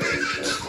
Let me not